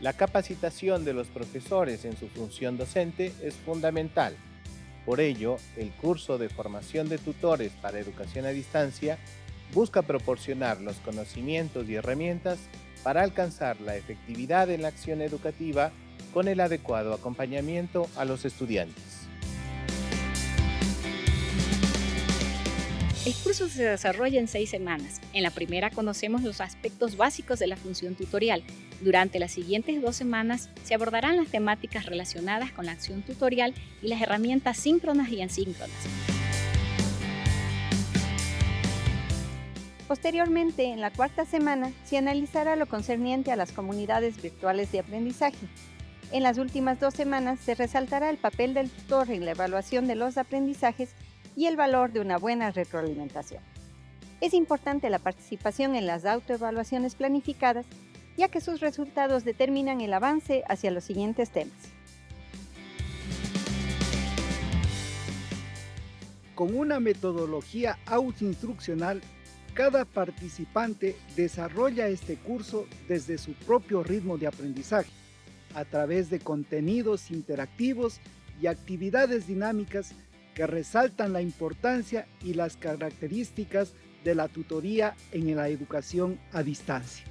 La capacitación de los profesores en su función docente es fundamental. Por ello, el curso de formación de tutores para educación a distancia busca proporcionar los conocimientos y herramientas para alcanzar la efectividad en la acción educativa con el adecuado acompañamiento a los estudiantes. El curso se desarrolla en seis semanas. En la primera conocemos los aspectos básicos de la función tutorial. Durante las siguientes dos semanas se abordarán las temáticas relacionadas con la acción tutorial y las herramientas síncronas y asíncronas. Posteriormente, en la cuarta semana, se analizará lo concerniente a las comunidades virtuales de aprendizaje. En las últimas dos semanas se resaltará el papel del tutor en la evaluación de los aprendizajes y el valor de una buena retroalimentación. Es importante la participación en las autoevaluaciones planificadas, ya que sus resultados determinan el avance hacia los siguientes temas. Con una metodología autoinstruccional, cada participante desarrolla este curso desde su propio ritmo de aprendizaje, a través de contenidos interactivos y actividades dinámicas que resaltan la importancia y las características de la tutoría en la educación a distancia.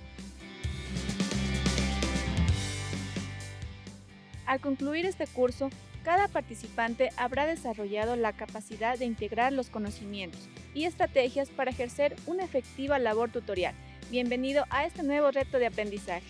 Al concluir este curso, cada participante habrá desarrollado la capacidad de integrar los conocimientos y estrategias para ejercer una efectiva labor tutorial. Bienvenido a este nuevo reto de aprendizaje.